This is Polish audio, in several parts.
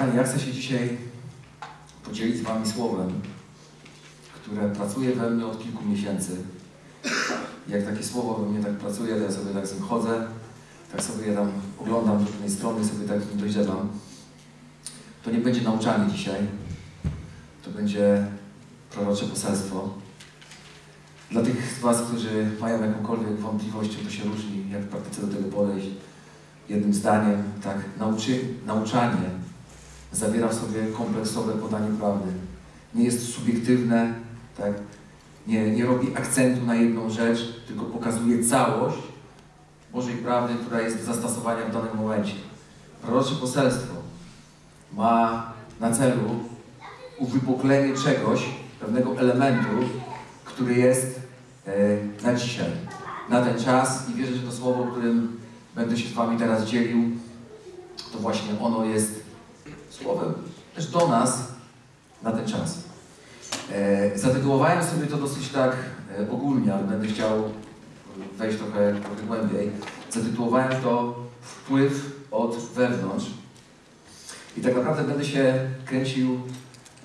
Kochani, ja chcę się dzisiaj podzielić z Wami słowem, które pracuje we mnie od kilku miesięcy. Jak takie słowo we mnie tak pracuje, to ja sobie tak z nim chodzę, tak sobie je tam oglądam z różnej strony, sobie tak nim dojrzewam. To nie będzie nauczanie dzisiaj, to będzie prorocze poselstwo. Dla tych z Was, którzy mają jakąkolwiek wątpliwość, czym to się różni, jak w praktyce do tego podejść, jednym zdaniem, tak, nauczy, nauczanie zawiera w sobie kompleksowe podanie prawdy. Nie jest subiektywne, tak, nie, nie robi akcentu na jedną rzecz, tylko pokazuje całość Bożej prawdy, która jest do zastosowania w danym momencie. Prorocze poselstwo ma na celu uwypuklenie czegoś, pewnego elementu, który jest e, na dzisiaj, na ten czas i wierzę, że to słowo, którym będę się z Wami teraz dzielił, to właśnie ono jest słowem też do nas na ten czas. E, zatytułowałem sobie to dosyć tak e, ogólnie, ale będę chciał wejść trochę, trochę głębiej. Zatytułowałem to Wpływ od wewnątrz. I tak naprawdę będę się kręcił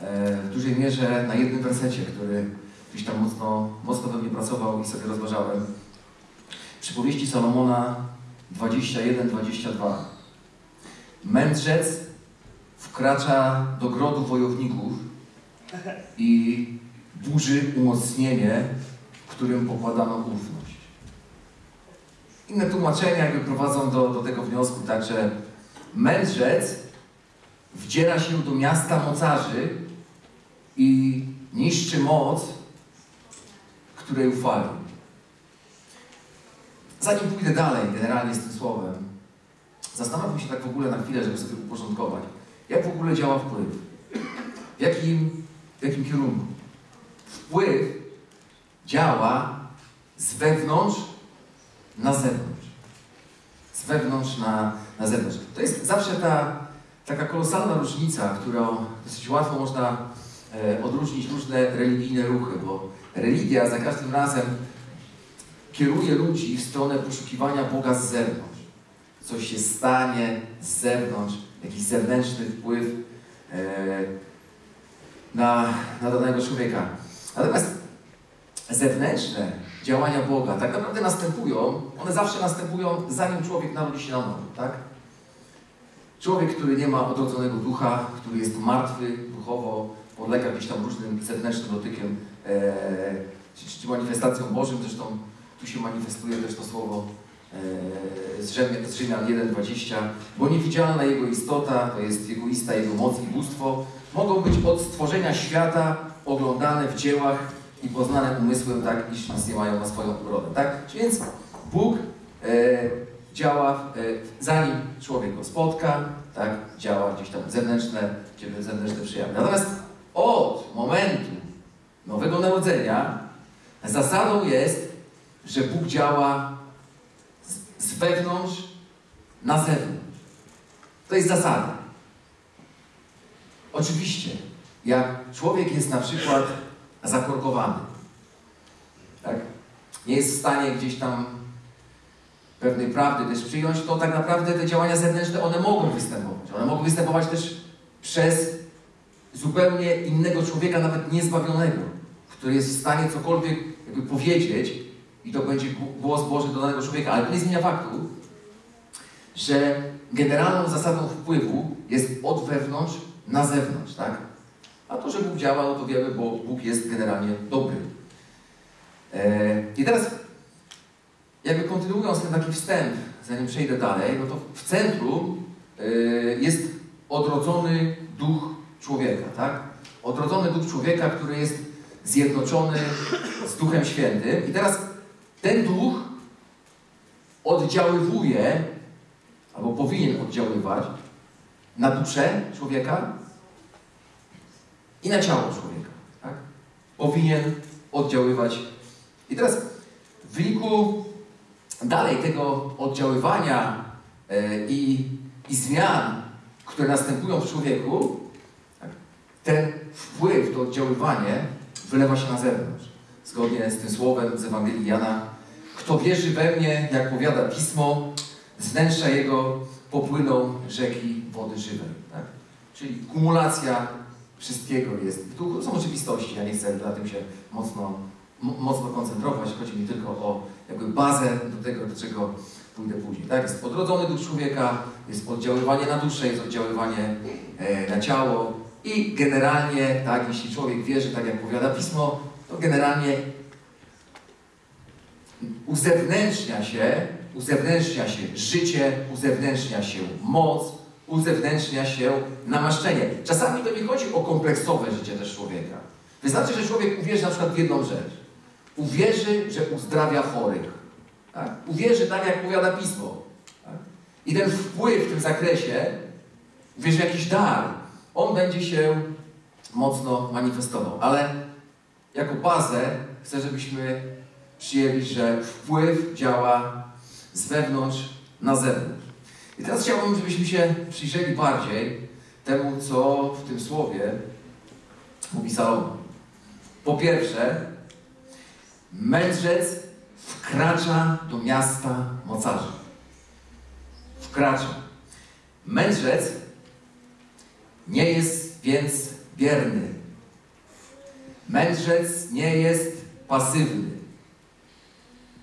e, w dużej mierze na jednym wersecie, który gdzieś tam mocno, mocno we mnie pracował i sobie rozważałem. Przypowieści Salomona 21-22. Mędrzec wkracza do grodu wojowników i burzy umocnienie, którym pokładano ufność. Inne tłumaczenia jakby prowadzą do, do tego wniosku, także mędrzec wdziera się do miasta mocarzy i niszczy moc, której ufali. Zanim pójdę dalej generalnie z tym słowem, zastanówmy się tak w ogóle na chwilę, żeby sobie uporządkować. Jak w ogóle działa wpływ? W jakim, w jakim kierunku? Wpływ działa z wewnątrz na zewnątrz. Z wewnątrz na, na zewnątrz. To jest zawsze ta taka kolosalna różnica, którą dosyć łatwo można e, odróżnić różne religijne ruchy, bo religia za każdym razem kieruje ludzi w stronę poszukiwania Boga z zewnątrz. Coś się stanie z zewnątrz, jakiś zewnętrzny wpływ e, na, na danego człowieka. Natomiast zewnętrzne działania Boga tak naprawdę następują, one zawsze następują zanim człowiek narodzi się na nowo, tak? Człowiek, który nie ma odrodzonego ducha, który jest martwy duchowo, podlega gdzieś tam różnym zewnętrznym dotykiem, e, czy, czy manifestacjom Bożym, zresztą tu się manifestuje też to słowo z Rzymian, z Rzymian 1,20, bo niewidzialna Jego istota, to jest Jego ista, Jego moc i bóstwo, mogą być od stworzenia świata oglądane w dziełach i poznane umysłem tak, iż nas nie mają na swoją urodę. Tak? Więc Bóg e, działa, e, zanim człowiek go spotka, tak, działa gdzieś tam zewnętrzne, zewnętrzne przejawy. Natomiast od momentu Nowego Narodzenia zasadą jest, że Bóg działa z, wewnątrz na zewnątrz. To jest zasada. Oczywiście, jak człowiek jest na przykład zakorkowany, tak? nie jest w stanie gdzieś tam pewnej prawdy też przyjąć, to tak naprawdę te działania zewnętrzne, one mogą występować. One mogą występować też przez zupełnie innego człowieka, nawet niezbawionego, który jest w stanie cokolwiek jakby powiedzieć i to będzie głos Boży do danego człowieka, ale to nie zmienia faktu, że generalną zasadą wpływu jest od wewnątrz na zewnątrz, tak? A to, że Bóg działa, no to wiemy, bo Bóg jest generalnie dobry. Eee, I teraz, jakby kontynuując ten taki wstęp, zanim przejdę dalej, no to w centrum yy, jest odrodzony duch człowieka, tak? Odrodzony duch człowieka, który jest zjednoczony z Duchem Świętym. I teraz ten duch oddziaływuje, albo powinien oddziaływać na duszę człowieka i na ciało człowieka. Tak? Powinien oddziaływać. I teraz w wyniku dalej tego oddziaływania yy, i, i zmian, które następują w człowieku, tak? ten wpływ, to oddziaływanie wylewa się na zewnątrz. Zgodnie z tym słowem z Ewangelii Jana. Kto wierzy we mnie, jak powiada Pismo, z wnętrza jego popłyną rzeki wody żywej. Tak? Czyli kumulacja wszystkiego jest. Tu są oczywistości, ja nie chcę na tym się mocno, mocno koncentrować. Chodzi mi tylko o jakby bazę do tego, do czego pójdę później. Tak, jest odrodzony duch człowieka, jest oddziaływanie na duszę, jest oddziaływanie e, na ciało i generalnie, tak, jeśli człowiek wierzy, tak jak powiada Pismo, to generalnie uzewnętrznia się, uzewnętrznia się życie, uzewnętrznia się moc, uzewnętrznia się namaszczenie. Czasami to nie chodzi o kompleksowe życie też człowieka. Wystarczy, że człowiek uwierzy na przykład w jedną rzecz. Uwierzy, że uzdrawia chorych. Tak? Uwierzy tak, jak powiada Pismo. Tak? I ten wpływ w tym zakresie, uwierzy jakiś dar, on będzie się mocno manifestował. Ale jako bazę chcę, żebyśmy przyjęli, że wpływ działa z wewnątrz na zewnątrz. I teraz chciałbym, żebyśmy się przyjrzeli bardziej temu, co w tym słowie mówi Salomon. Po pierwsze, mędrzec wkracza do miasta mocarzy. Wkracza. Mędrzec nie jest więc bierny. Mędrzec nie jest pasywny.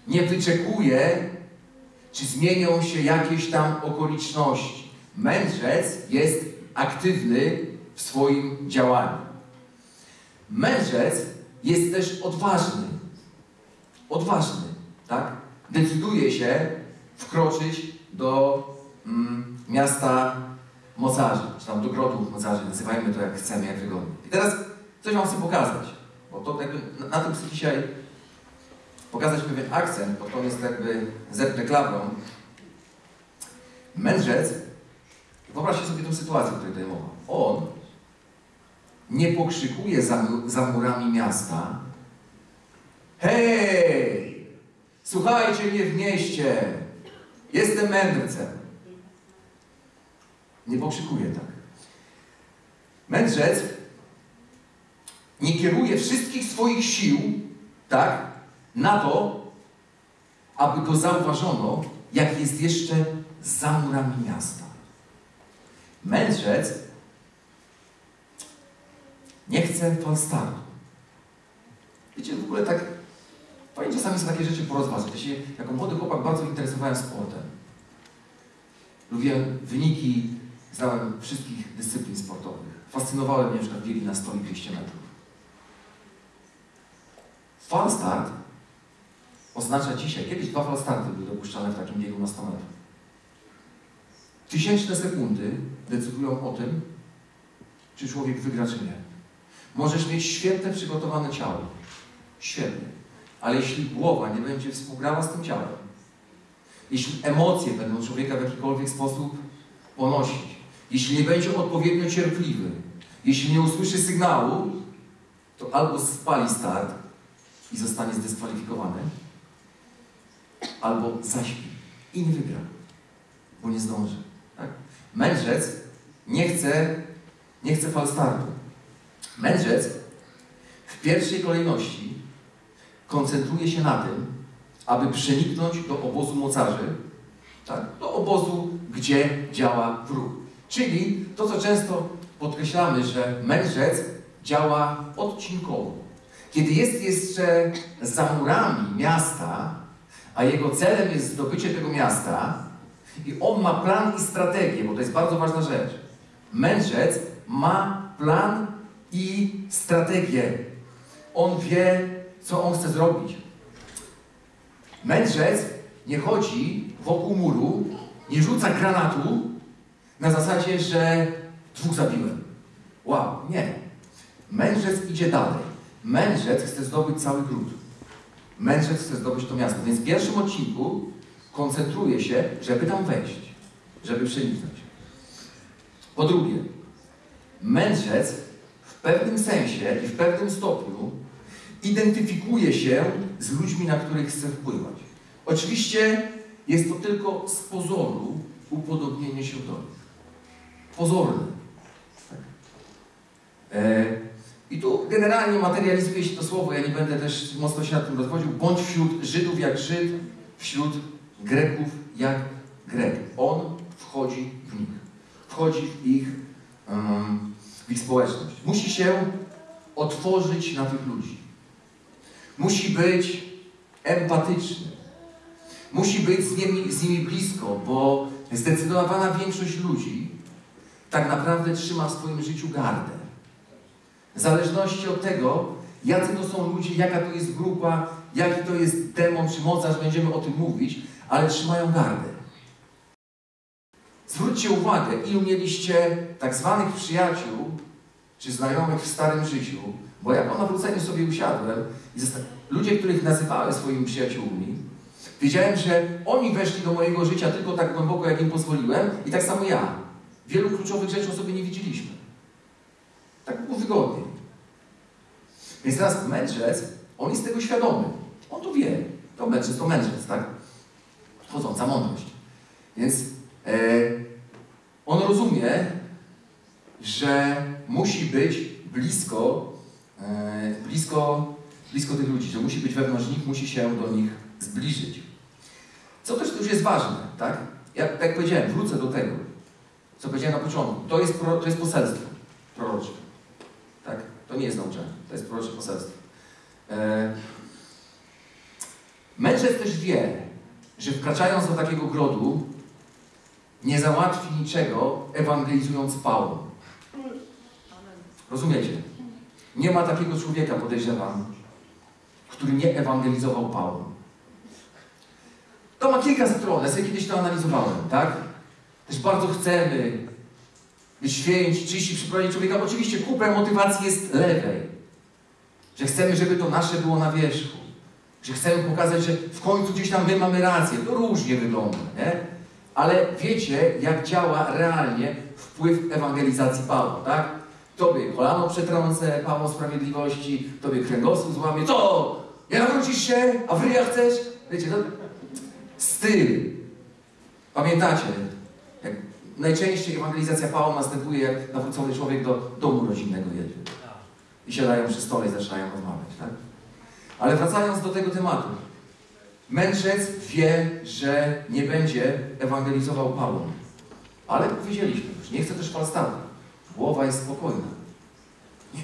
Nie wyczekuje, czy zmienią się jakieś tam okoliczności. Mędrzec jest aktywny w swoim działaniu. Mędrzec jest też odważny. Odważny, tak? Decyduje się wkroczyć do mm, miasta mocarzy, czy tam do grodu mocarzy, nazywajmy to jak chcemy, jak wygodnie. I teraz coś Wam chcę pokazać, bo to jakby na, na tym chcę dzisiaj pokazać pewien akcent, to jest jakby zepnę klabrą. Mędrzec, wyobraźcie sobie tę sytuację, o której tutaj mowa. On nie pokrzykuje za, za murami miasta Hej! Słuchajcie mnie w mieście! Jestem mędrcem. Nie pokrzykuje tak. Mędrzec nie kieruje wszystkich swoich sił, tak, na to, aby go zauważono, jak jest jeszcze za murami miasta. Mędrzec nie chce falstartu. Wiecie, w ogóle tak fajnie czasami są takie rzeczy porozważać. Ja się jako młody chłopak bardzo interesowałem sportem. Lubiłem wyniki, znałem wszystkich dyscyplin sportowych. Fascynowały mnie na przykład biegi na 100 i 200 metrów. Falstart oznacza dzisiaj, kiedyś dwa falstarty były dopuszczane w takim biegu na 100 metrów. Tysięczne sekundy decydują o tym, czy człowiek wygra, czy nie. Możesz mieć świetne przygotowane ciało. Świetnie. Ale jeśli głowa nie będzie współgrała z tym ciałem, jeśli emocje będą człowieka w jakikolwiek sposób ponosić, jeśli nie będzie odpowiednio cierpliwy, jeśli nie usłyszy sygnału, to albo spali start i zostanie zdyskwalifikowany, albo zaśpi i nie wygra, bo nie zdąży. Tak? Mędrzec nie chce, nie chce fal startu. Mędrzec w pierwszej kolejności koncentruje się na tym, aby przeniknąć do obozu mocarzy, tak? do obozu, gdzie działa wróg. Czyli to, co często podkreślamy, że mędrzec działa odcinkowo. Kiedy jest jeszcze za murami miasta, a jego celem jest zdobycie tego miasta, i on ma plan i strategię, bo to jest bardzo ważna rzecz. Mędrzec ma plan i strategię. On wie, co on chce zrobić. Mędrzec nie chodzi wokół muru, nie rzuca granatu na zasadzie, że dwóch zabiłem. Wow, nie. Mędrzec idzie dalej. Mędrzec chce zdobyć cały gród. Mędrzec chce zdobyć to miasto. Więc w pierwszym odcinku koncentruje się, żeby tam wejść, żeby przeniknąć. Po drugie, mędrzec w pewnym sensie i w pewnym stopniu identyfikuje się z ludźmi, na których chce wpływać. Oczywiście jest to tylko z pozoru upodobnienie się do nich. Pozorne. Tak. E, I tu generalnie materializuje się to słowo, ja nie będę też mocno się nad tym rozwodził, bądź wśród Żydów jak Żyd, wśród Greków jak Grek. On wchodzi w nich. Wchodzi w ich, w ich społeczność. Musi się otworzyć na tych ludzi. Musi być empatyczny. Musi być z nimi, z nimi blisko, bo zdecydowana większość ludzi tak naprawdę trzyma w swoim życiu gardę. W zależności od tego, jacy to są ludzie, jaka to jest grupa, jaki to jest demon czy mocarz, będziemy o tym mówić, ale trzymają gardę. Zwróćcie uwagę, ilu mieliście tak zwanych przyjaciół czy znajomych w starym życiu, bo ja po nawróceniu sobie usiadłem i ludzie, których nazywałem swoimi przyjaciółmi, wiedziałem, że oni weszli do mojego życia tylko tak głęboko, jak im pozwoliłem i tak samo ja. Wielu kluczowych rzeczy o sobie nie widzieliśmy. Tak wygodniej. Więc teraz mędrzec, on jest tego świadomy. On to wie. To mędrzec, to mędrzec, tak? Chodząca mądrość. Więc e, on rozumie, że musi być blisko, e, blisko, blisko tych ludzi, że musi być wewnątrz nich, musi się do nich zbliżyć. Co też już jest ważne, tak? Ja, tak jak powiedziałem, wrócę do tego, co powiedziałem na początku. To jest, to jest poselstwo prorocze. To nie jest nauczanie, to jest prorocze poselstwo. E, też wie, że wkraczając do takiego grodu, nie załatwi niczego, ewangelizując pałą. Rozumiecie? Nie ma takiego człowieka, podejrzewam, który nie ewangelizował pałą. To ma kilka stron, ja sobie kiedyś to analizowałem, tak? Też bardzo chcemy święci, czyści, przyprowadzić człowieka. Oczywiście kupę motywacji jest lewej. Że chcemy, żeby to nasze było na wierzchu. Że chcemy pokazać, że w końcu gdzieś tam my mamy rację. To różnie wygląda, nie? Ale wiecie, jak działa realnie wpływ ewangelizacji Pawła, tak? Tobie kolano przetrącę, Paweł Sprawiedliwości, Tobie kręgosłup złamie. Co? Nie nawrócisz się? A w ryja chcesz? Wiecie, to styl. Pamiętacie? Najczęściej ewangelizacja Pawła następuje, jak nawrócony człowiek do domu rodzinnego jedzie. I siadają przy stole i zaczynają rozmawiać, tak? Ale wracając do tego tematu. Mędrzec wie, że nie będzie ewangelizował Pawła. Ale powiedzieliśmy już, nie chce też falstafu. Głowa jest spokojna. Nie,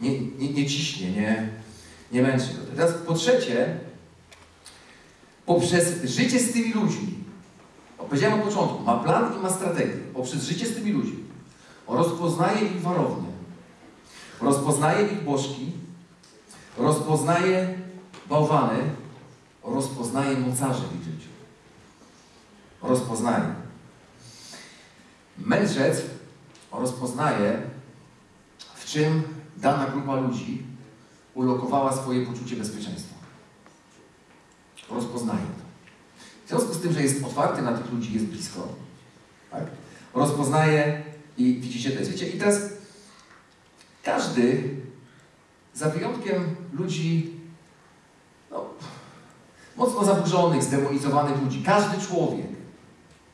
nie, nie, nie ciśnie, nie, nie męczy go. Teraz po trzecie, poprzez życie z tymi ludźmi, powiedziałem od początku, ma plan i ma strategię. Poprzez życie z tymi ludźmi rozpoznaje ich warownię, rozpoznaje ich bożki, rozpoznaje bałwany, rozpoznaje mocarze w ich życiu. Rozpoznaje. Mędrzec rozpoznaje, w czym dana grupa ludzi ulokowała swoje poczucie bezpieczeństwa. Rozpoznaje. W związku z tym, że jest otwarty na tych ludzi, jest blisko, tak? rozpoznaje i widzicie to jest. Wiecie, i teraz każdy, za wyjątkiem ludzi no, mocno zaburzonych, zdemonizowanych ludzi, każdy człowiek,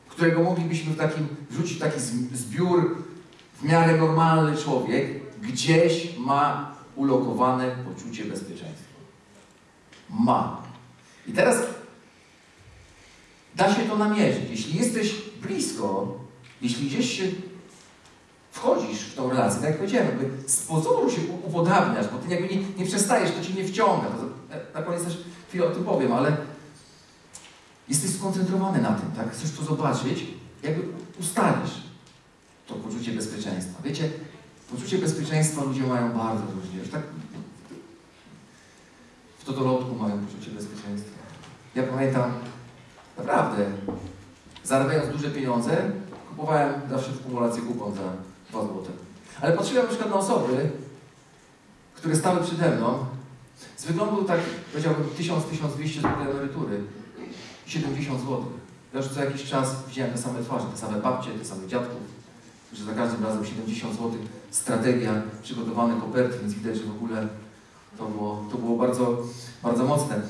którego moglibyśmy w takim, wrzucić w taki zbiór w miarę normalny człowiek, gdzieś ma ulokowane poczucie bezpieczeństwa. Ma. I teraz da się to namierzyć. Jeśli jesteś blisko, jeśli gdzieś się wchodzisz w tą relację, tak jak powiedziałem, jakby z pozoru się upodabniasz, bo ty jakby nie, nie przestajesz, to ci nie wciąga. To, na koniec też chwilę o tym powiem, ale jesteś skoncentrowany na tym, tak? Chcesz to zobaczyć, jakby ustalisz to poczucie bezpieczeństwa. Wiecie, poczucie bezpieczeństwa ludzie mają bardzo różnie. Już tak w totolotku mają poczucie bezpieczeństwa. Ja pamiętam, naprawdę, zarabiając duże pieniądze, kupowałem zawsze w kumulacji kupon za 2 złote. Ale patrzyłem na przykład na osoby, które stały przede mną, z wyglądu tak, powiedziałbym, 1000-1200 zł emerytury, 70 zł. Już co jakiś czas widziałem te same twarze, te same babcie, te same dziadków, że za każdym razem 70 zł, strategia, przygotowane koperty, więc widać, że w ogóle to było, to było bardzo, bardzo mocne.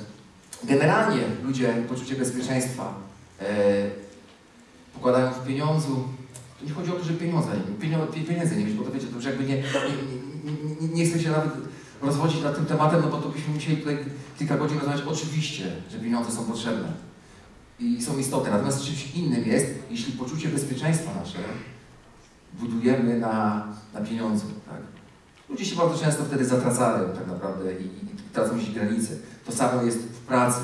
Generalnie ludzie poczucie bezpieczeństwa e, pokładają w pieniądzu. To nie chodzi o to, że pieniądze, pieniądze, pieniędzy nie mieć, bo to wiecie, to już jakby nie, nie, nie, nie, chcę się nawet rozwodzić nad tym tematem, no bo to byśmy musieli tutaj kilka godzin rozmawiać. Oczywiście, że pieniądze są potrzebne i są istotne. Natomiast czymś innym jest, jeśli poczucie bezpieczeństwa nasze budujemy na, na. Tak? Ludzie się bardzo często wtedy zatracają tak naprawdę i, i, tracą się granice. To samo jest pracy.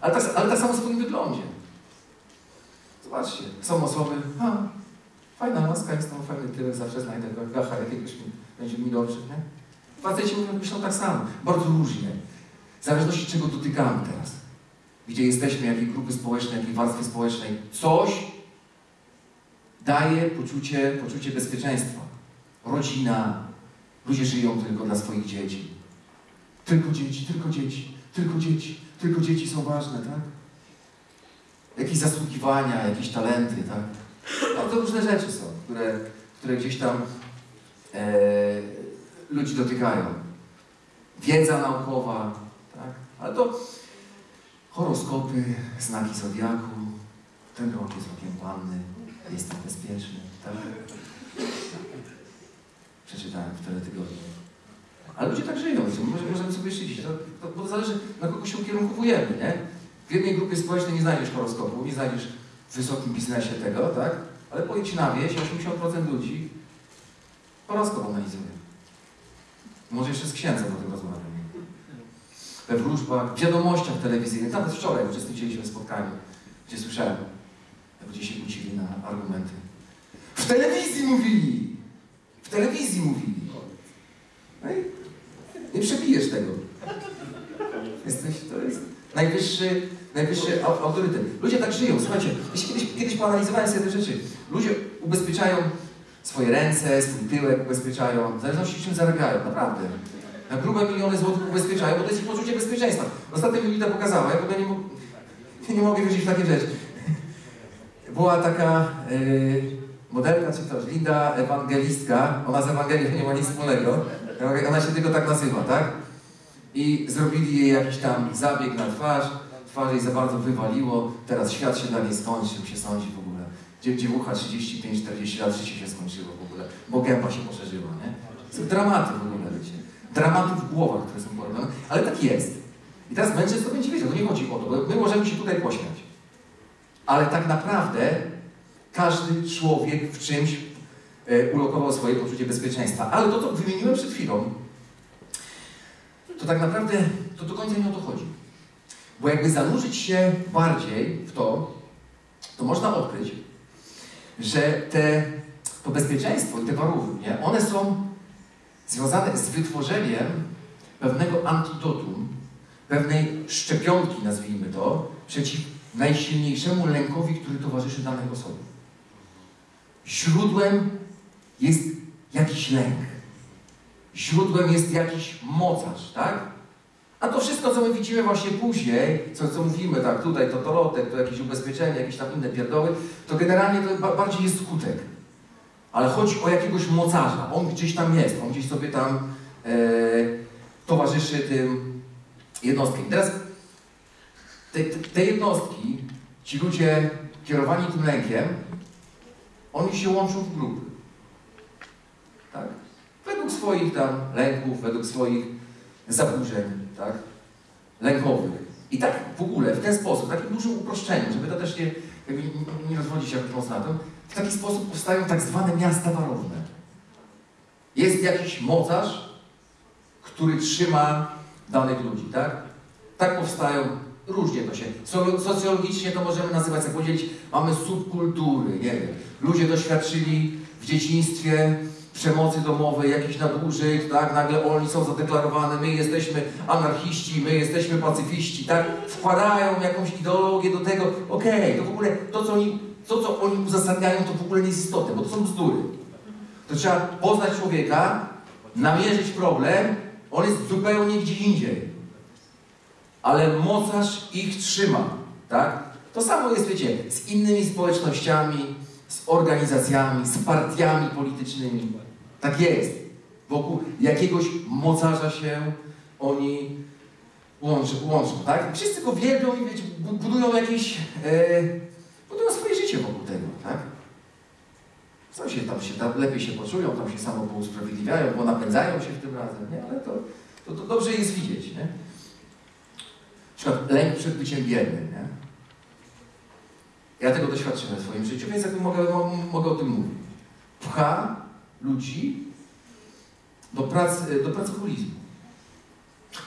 Ale tak, ale tak samo w swoim wyglądzie. Zobaczcie, są osoby, a, fajna maska jest tam, fajny tyłek, zawsze znajdę gacha jakiegoś, będzie mi dobrze, nie? Faceci mówią, myślą tak samo, bardzo różnie. W zależności czego dotykamy teraz. Gdzie jesteśmy, jakiej grupy społecznej, jakiej warstwy społecznej. Coś daje poczucie, poczucie bezpieczeństwa. Rodzina, ludzie żyją tylko dla swoich dzieci. Tylko dzieci, tylko dzieci, tylko dzieci, tylko dzieci są ważne, tak? Jakieś zasługiwania, jakieś talenty, tak? Bardzo różne rzeczy są, które, które gdzieś tam e, ludzi dotykają. Wiedza naukowa, tak? Ale to horoskopy, znaki zodiaku, ten rok jest rokiem panny, jestem bezpieczny, tak? Przeczytałem w teletygodniu. Ale ludzie tak żyją, może, możemy sobie szydzić, to, to, bo to zależy na kogo się ukierunkowujemy, nie? W jednej grupie społecznej nie znajdziesz horoskopu, nie znajdziesz w wysokim biznesie tego, tak? Ale pojedź na wieś, 80% ludzi horoskop analizuje. Może jeszcze z księdzem o tym rozmawiam. We wróżbach, w wiadomościach telewizyjnych, nawet wczoraj uczestniczyliśmy w spotkaniu, gdzie słyszałem, jak ludzie się kłócili na argumenty. W telewizji mówili! W telewizji mówili. No i nie przebijesz tego. Jesteś, to jest najwyższy, najwyższy au- autorytet. Ludzie tak żyją. Słuchajcie, kiedyś, kiedyś poanalizowałem sobie te rzeczy. Ludzie ubezpieczają swoje ręce, swój tyłek ubezpieczają, w zależności czym zarabiają, naprawdę. Na grube miliony złotych ubezpieczają, bo to jest ich poczucie bezpieczeństwa. Ostatnio mi Lida pokazała, ja w ogóle nie, mo- nie mogę wierzyć w takie rzeczy. Była taka yy, modelka, czy też Linda Ewangelistka, ona z Ewangelią nie ma nic wspólnego, ona się tylko tak nazywa, tak? I zrobili jej jakiś tam zabieg na twarz, twarz jej za bardzo wywaliło, teraz świat się dla niej skończył, się sądzi w ogóle. Dzie- Dziewucha 35-40 lat życie się skończyło w ogóle, bo gęba się poszerzyła, nie? Są dramaty w ogóle, wiecie. Dramaty w głowach, które są porobione, ale tak jest. I teraz mężczyzn to będzie wiedział, to nie chodzi o to, bo my możemy się tutaj pośmiać. Ale tak naprawdę każdy człowiek w czymś ulokował swoje poczucie bezpieczeństwa. Ale to, co wymieniłem przed chwilą, to tak naprawdę to do końca nie o to chodzi. Bo jakby zanurzyć się bardziej w to, to można odkryć, że te, to bezpieczeństwo i te warunki, one są związane z wytworzeniem pewnego antidotum, pewnej szczepionki, nazwijmy to, przeciw najsilniejszemu lękowi, który towarzyszy danej osobie. Źródłem jest jakiś lęk. Źródłem jest jakiś mocarz, tak? A to wszystko, co my widzimy właśnie później, co, co mówimy, tak, tutaj to torotek, to jakieś ubezpieczenie, jakieś tam inne pierdoły, to generalnie to ba bardziej jest skutek. Ale chodzi o jakiegoś mocarza. On gdzieś tam jest, on gdzieś sobie tam e, towarzyszy tym jednostkom. Teraz te, te, te jednostki, ci ludzie kierowani tym lękiem, oni się łączą w grupy. Tak? Według swoich tam lęków, według swoich zaburzeń, tak? Lękowych. I tak w ogóle, w ten sposób, w takim dużym uproszczeniu, żeby to też nie, jakby nie, rozwodzić się mocno na tym, w taki sposób powstają tak zwane miasta warowne. Jest jakiś mocarz, który trzyma danych ludzi, tak? Tak powstają, różnie to się, so- socjologicznie to możemy nazywać, jak podzielić, mamy subkultury, nie wiem. Ludzie doświadczyli w dzieciństwie przemocy domowej, jakichś nadużyć, tak? Nagle oni są zadeklarowane, my jesteśmy anarchiści, my jesteśmy pacyfiści, tak? Wkładają jakąś ideologię do tego, okej, to w ogóle to, co oni, to, co oni uzasadniają, to w ogóle nie jest istotne, bo to są bzdury. To trzeba poznać człowieka, namierzyć problem, on jest zupełnie gdzie indziej. Ale mocarz ich trzyma, tak? To samo jest, wiecie, z innymi społecznościami, z organizacjami, z partiami politycznymi. Tak jest. Wokół jakiegoś mocarza się oni łączą, łączą tak? Wszyscy go wielbią i wiecie, bu- budują jakieś, e, budują swoje życie wokół tego, tak? Co się tam się, tam lepiej się poczują, tam się samo pousprawiedliwiają, bo napędzają się w tym razem, nie? Ale to, to, to dobrze jest widzieć, nie? Na przykład lęk przed byciem biednym, nie? Ja tego doświadczyłem w swoim życiu, więc jakby mogę, mo- mogę o tym mówić. pcha ludzi do, pracy, do pracoholizmu.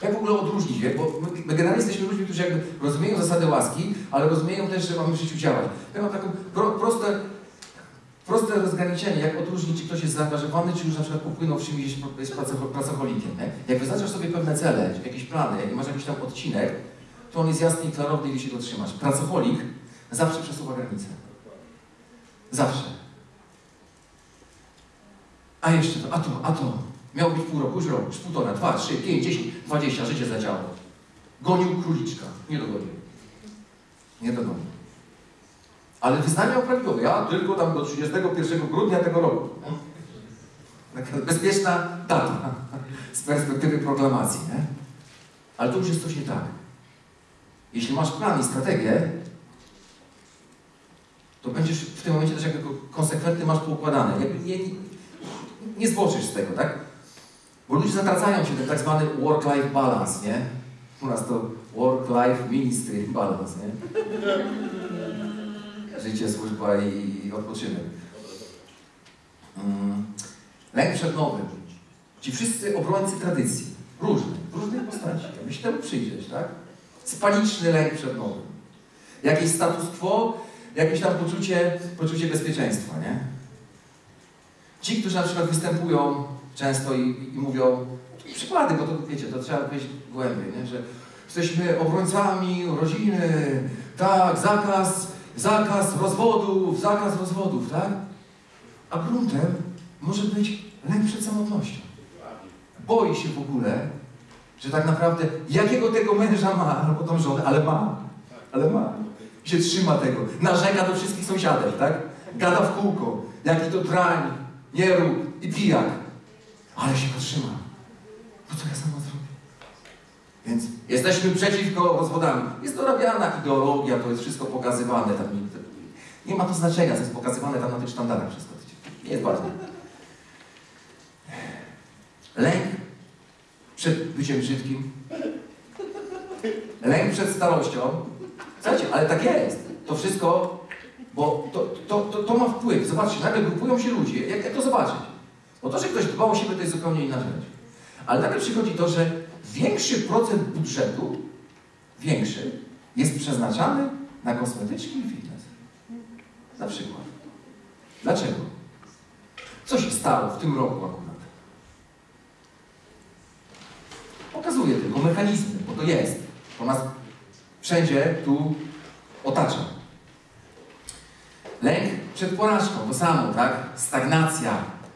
Jak w ogóle odróżnić, bo my, my generalnie jesteśmy ludźmi, którzy jakby rozumieją zasady łaski, ale rozumieją też, że mamy w życiu działać. Ja mam taką pro, proste, proste rozgraniczenie, jak odróżnić, czy ktoś jest zaangażowany, czy już na przykład popłynął w czymś jest, pracocholikiem. Jak wyznaczasz sobie pewne cele, jakieś plany, jak masz jakiś tam odcinek, to on jest jasny i klarowny i wie się go trzymać. Pracocholik zawsze przesuwa granice. Zawsze. A jeszcze to, a to, a to. Miał być pół roku, już rok, już półtora, dwa, trzy, pięć, dziesięć, dwadzieścia, życie zadziało. Gonił króliczka. Nie dogonił. Nie dogonił. Ale wyznania prawidłowe. Ja tylko tam do 31 grudnia tego roku. Taka bezpieczna data z perspektywy proklamacji, nie? Ale to już jest coś nie tak. Jeśli masz plan i strategię, to będziesz w tym momencie też jako konsekwentny masz poukładane. Jakby nie, nie, nie zboczysz z tego, tak? Bo ludzie zatracają się ten tak zwany work-life balance, nie? U nas to work-life ministry balance, nie? Życie, służba i odpoczynek. Mm. Lęk przed nowym. Ci wszyscy obrońcy tradycji, różne, w różnej postaci. Jakby się temu przyjrzeć, tak? Spaniczny lęk przed nowym. Jakieś status quo, jakieś tam poczucie, poczucie bezpieczeństwa, nie? Ci, którzy na przykład występują często i, i mówią, przykłady, bo to wiecie, to trzeba wejść głębiej, nie? że jesteśmy obrońcami rodziny, tak, zakaz, zakaz rozwodów, zakaz rozwodów, tak? A gruntem może być lęk przed samotnością. Boi się w ogóle, że tak naprawdę jakiego tego męża ma, albo tą żonę, ale ma, ale ma. Się trzyma tego. Narzeka do wszystkich sąsiadów, tak? Gada w kółko. Jaki to drań, nierób i pijak. Ale się go trzyma. Co ja sama zrobię? Więc jesteśmy przeciwko rozwodami. Jest dorabiana ideologia, to jest wszystko pokazywane. Tam nie ma to znaczenia, co jest pokazywane tam na tych sztandarach wszystko. Nie jest ważne. Lęk przed byciem brzydkim. Lęk przed starością. Słuchajcie, ale tak jest. To wszystko, bo to, to, to, to ma wpływ. Zobaczcie, nagle grupują się ludzie. Jak, jak to zobaczyć? Bo to, że ktoś dba o siebie, to jest zupełnie inna rzecz. Ale nagle przychodzi to, że większy procent budżetu, większy, jest przeznaczany na kosmetyczki i fitness. Na przykład. Dlaczego? Co się stało w tym roku akurat? Pokazuję tylko mechanizmy, bo to jest. To nas wszędzie tu otacza. Lęk przed porażką, to samo, tak? Stagnacja.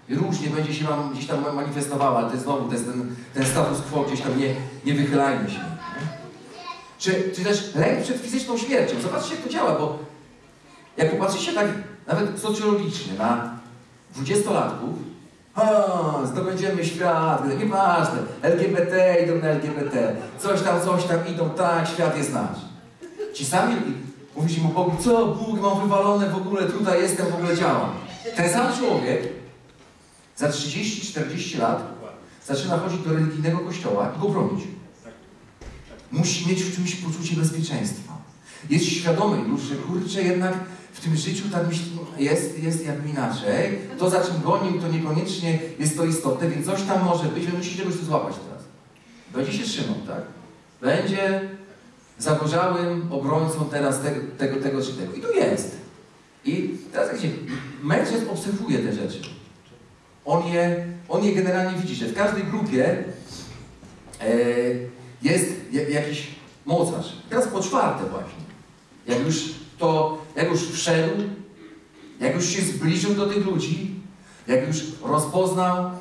Różnie będzie się Wam gdzieś tam manifestowała, ale to jest znowu to jest ten, ten status quo, gdzieś tam nie, nie wychylajmy się. Czy, czy też lęk przed fizyczną śmiercią. Zobaczcie, jak to działa, bo jak popatrzycie tak nawet socjologicznie na dwudziestolatków, a, zdobędziemy świat, nieważne, LGBT idą na LGBT, coś tam, coś tam idą, tak, świat jest nasz. Ci sami mówisz mu Bogu, co Bóg, mam wywalone w ogóle, tutaj jestem, w ogóle działam. Ten sam człowiek za 30-40 lat zaczyna chodzić do religijnego kościoła i go bronić. Musi mieć w czymś poczucie bezpieczeństwa. Jest świadomy już, że kurczę, jednak w tym życiu tak jest, jest jakby inaczej. To, za czym gonił, to niekoniecznie jest to istotne, więc coś tam może być, więc musi czegoś tu złapać teraz. Będzie się trzymał, tak? Będzie zagorzałym obrońcą teraz tego, tego, tego czy tego. I tu jest. I teraz jak się mężczyzn obserwuje te rzeczy. On je, on je generalnie widzi, że w każdej grupie e, jest jakiś mocarz. Teraz po czwarte właśnie. Jak już to, jak już wszedł, jak już się zbliżył do tych ludzi, jak już rozpoznał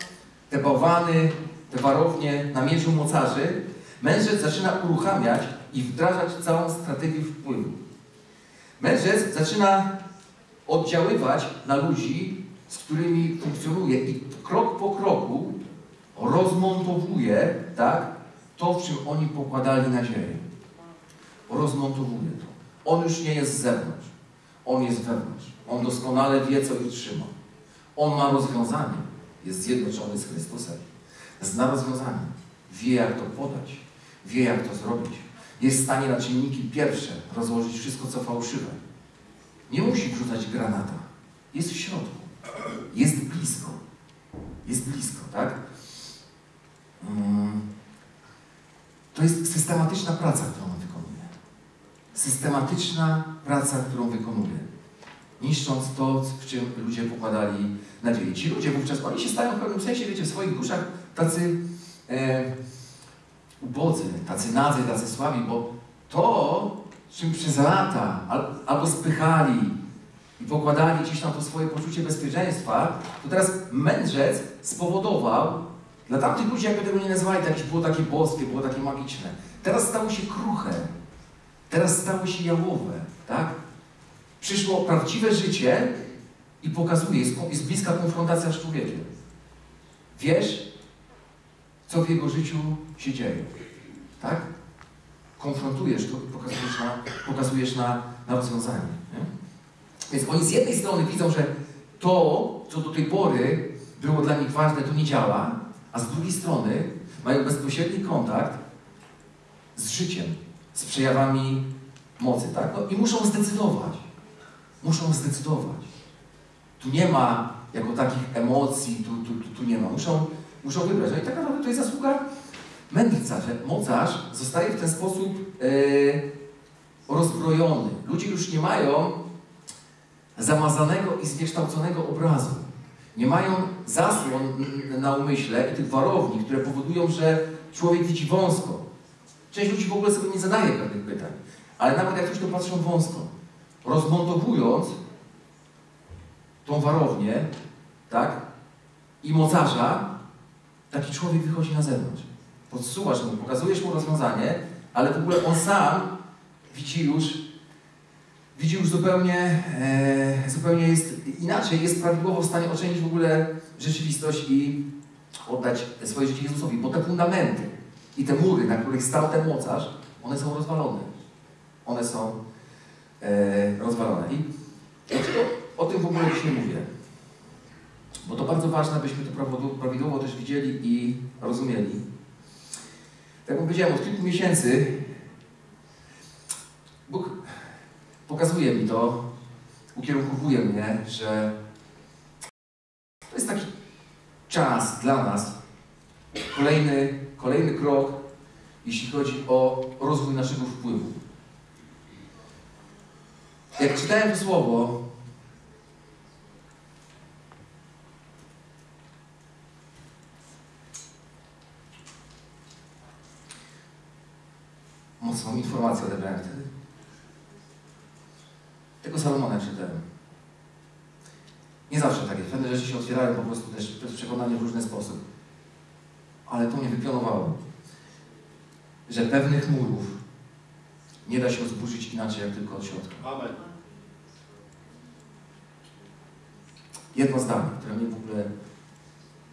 te bałwany, te warownie na mierzu mocarzy, mężczyzn zaczyna uruchamiać i wdrażać całą strategię wpływu. Mężczyzn zaczyna oddziaływać na ludzi, z którymi funkcjonuje i krok po kroku rozmontowuje tak, to, w czym oni pokładali nadzieję. Rozmontowuje to. On już nie jest z zewnątrz. On jest wewnątrz. On doskonale wie, co ich trzyma. On ma rozwiązanie. Jest zjednoczony z Chrystusem. Zna rozwiązanie. Wie, jak to podać. Wie, jak to zrobić. Jest w stanie na czynniki pierwsze rozłożyć wszystko, co fałszywe. Nie musi wrzucać granata. Jest w środku. Jest blisko. jest blisko, tak? Mm. To jest systematyczna praca, którą on wykonuje. Systematyczna praca, którą wykonuje. Niszcząc to, w czym ludzie pokładali nadzieję. Ci ludzie wówczas, oni się stają w pewnym sensie, wiecie, w swoich duszach tacy e, ubodzy, tacy nadzy, tacy słabi, bo to, czym przez lata al, albo spychali i pokładali gdzieś tam to swoje poczucie bezpieczeństwa, to teraz mędrzec spowodował, dla tamtych ludzi, jakby tego nie nazwali, to jakieś było takie boskie, było takie magiczne. Teraz stało się kruche, teraz stało się jałowe, tak? Przyszło prawdziwe życie i pokazuje, jest, jest bliska konfrontacja z człowiekiem. Wiesz, co w jego życiu się dzieje, tak? Konfrontujesz to i pokazujesz na, pokazujesz na, na rozwiązanie. Nie? Więc oni z jednej strony widzą, że to, co do tej pory było dla nich ważne, to nie działa, a z drugiej strony mają bezpośredni kontakt z życiem, z przejawami mocy, tak? No i muszą zdecydować. Muszą zdecydować. Tu nie ma jako takich emocji, tu, tu, tu, tu nie ma. Muszą, muszą wybrać. No i tak naprawdę to jest zasługa mędrca, że mocarz zostaje w ten sposób yy, rozbrojony. Ludzie już nie mają zamazanego i zniekształconego obrazu. Nie mają zasłon na umyśle i tych warowni, które powodują, że człowiek widzi wąsko. Część ludzi w ogóle sobie nie zadaje pewnych pytań, ale nawet jak ktoś to patrzą wąsko, rozmontowując tą warownię, tak, i mocarza, taki człowiek wychodzi na zewnątrz. Podsuwasz mu, pokazujesz mu rozwiązanie, ale w ogóle on sam widzi już, widzi już zupełnie, e, zupełnie jest inaczej, jest prawidłowo w stanie ocenić w ogóle rzeczywistość i oddać swoje życie Jezusowi, bo te fundamenty i te mury, na których stał ten mocarz, one są rozwalone. One są e, rozwalone. I dlaczego o tym w ogóle dzisiaj mówię? Bo to bardzo ważne, abyśmy to prawidłowo też widzieli i rozumieli. Tak jak powiedziałem, od kilku miesięcy Bóg pokazuje mi to, ukierunkowuje mnie, że to jest taki czas dla nas, kolejny, kolejny krok, jeśli chodzi o rozwój naszego wpływu. Jak czytałem to słowo, mocną informację odebrałem wtedy. Tego Salomona czytałem. Nie zawsze tak jest. Pewne rzeczy się otwierają po prostu też przez przekonanie w różny sposób. Ale to mnie wypionowało, że pewnych murów nie da się zburzyć inaczej, jak tylko od środka. Amen. Jedno zdanie, które mnie w ogóle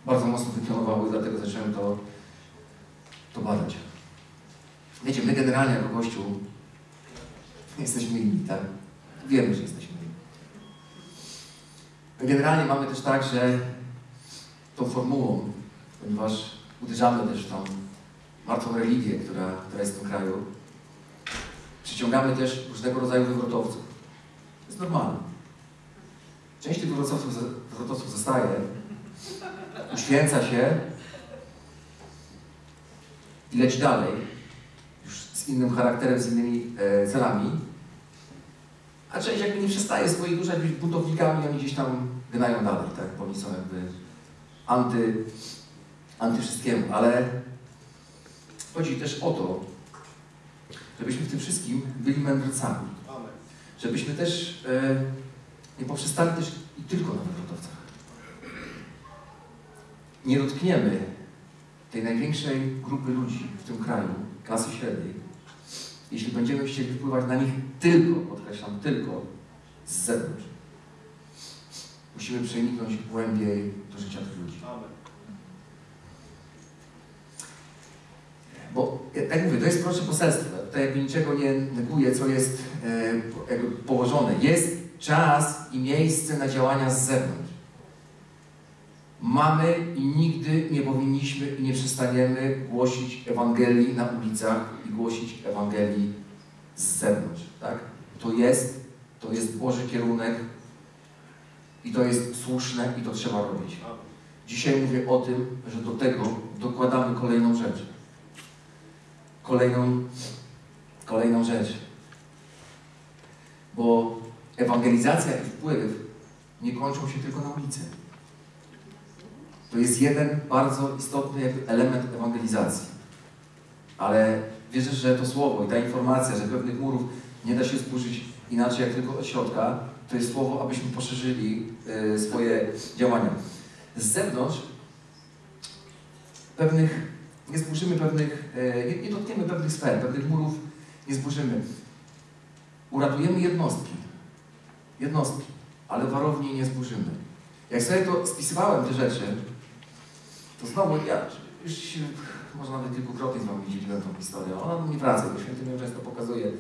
bardzo mocno wypionowało i dlatego zacząłem to, to badać. Wiecie, my generalnie jako Kościół jesteśmy inni, tak? Wiemy, że jesteśmy inni. My generalnie mamy też tak, że tą formułą, ponieważ uderzamy też w tą martwą religię, która, która jest w tym kraju, przyciągamy też różnego rodzaju wywrotowców. To jest normalne. Część tych wywrotowców, wywrotowców zostaje, uświęca się i leci dalej, z innym charakterem, z innymi e, celami, a część jakby nie przestaje swoich duszach być buntownikami oni gdzieś tam gnają dalej, tak? Bo oni są jakby anty, anty wszystkiemu, ale chodzi też o to, żebyśmy w tym wszystkim byli mędrcami. Żebyśmy też e, nie poprzestali też i tylko na wywrotowcach. Nie dotkniemy tej największej grupy ludzi w tym kraju, klasy średniej, jeśli będziemy chcieli wpływać na nich tylko, podkreślam, tylko z zewnątrz. Musimy przeniknąć głębiej do życia tych ludzi. Bo tak mówię, to jest proste poselstwo. Tutaj jakby niczego nie neguję, co jest e, jakby położone. Jest czas i miejsce na działania z zewnątrz. Mamy i nigdy nie powinniśmy i nie przestaniemy głosić Ewangelii na ulicach głosić Ewangelii z zewnątrz. Tak? To jest, to jest Boży kierunek i to jest słuszne i to trzeba robić. Dzisiaj mówię o tym, że do tego dokładamy kolejną rzecz. Kolejną, kolejną rzecz. Bo ewangelizacja i wpływ nie kończą się tylko na ulicy. To jest jeden bardzo istotny element ewangelizacji. Ale wierzę, że to słowo i ta informacja, że pewnych murów nie da się zburzyć inaczej jak tylko od środka, to jest słowo, abyśmy poszerzyli y, swoje działania. Z zewnątrz pewnych, nie zburzymy pewnych, y, nie, nie dotkniemy pewnych sfer, pewnych murów nie zburzymy. Uratujemy jednostki. Jednostki, ale warowni nie zburzymy. Jak sobie to spisywałem te rzeczy, to znowu ja już się, może nawet kilkukrotnie z wami dzieliłem tą historię. Ona mnie wraca, bo święty mi ją często pokazuje.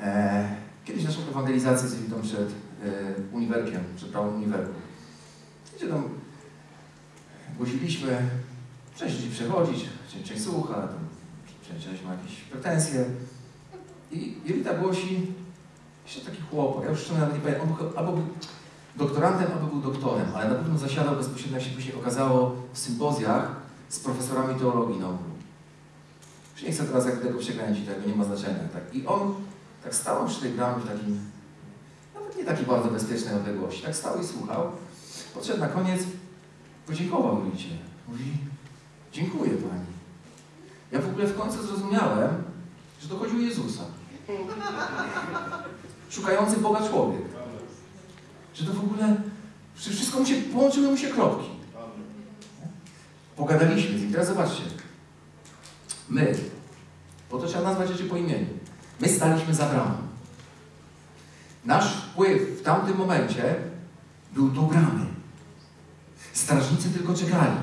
E, kiedyś naszą ewangelizację zrobili tam przed e, uniwerkiem, przed prawą uniwerką. Gdzie tam głosiliśmy, część ludzi przechodzić, część, słucha, część, ma jakieś pretensje. I Jelita głosi, jeszcze taki chłopak, ja już nawet nie pamiętam, on był, albo był doktorantem, albo był doktorem, ale na pewno zasiadał bezpośrednio, jak się później okazało, w sympozjach z profesorami teologii na ogół. Już nie chcę teraz jak tego przekręcić, tego nie ma znaczenia. Tak? I on tak stał przy tej bramie w takim, nawet nie takiej bardzo bezpiecznej odległości, tak stał i słuchał. Podszedł na koniec, podziękował Julicie. Mówi, dziękuję Pani. Ja w ogóle w końcu zrozumiałem, że to chodzi o Jezusa. Szukający Boga człowiek. Że to w ogóle, wszystko mu się, połączyły mu się kropki. Pogadaliśmy z nim. Teraz zobaczcie. My, bo to trzeba nazwać rzeczy po imieniu. My staliśmy za bramą. Nasz wpływ w tamtym momencie był do bramy. Strażnicy tylko czekali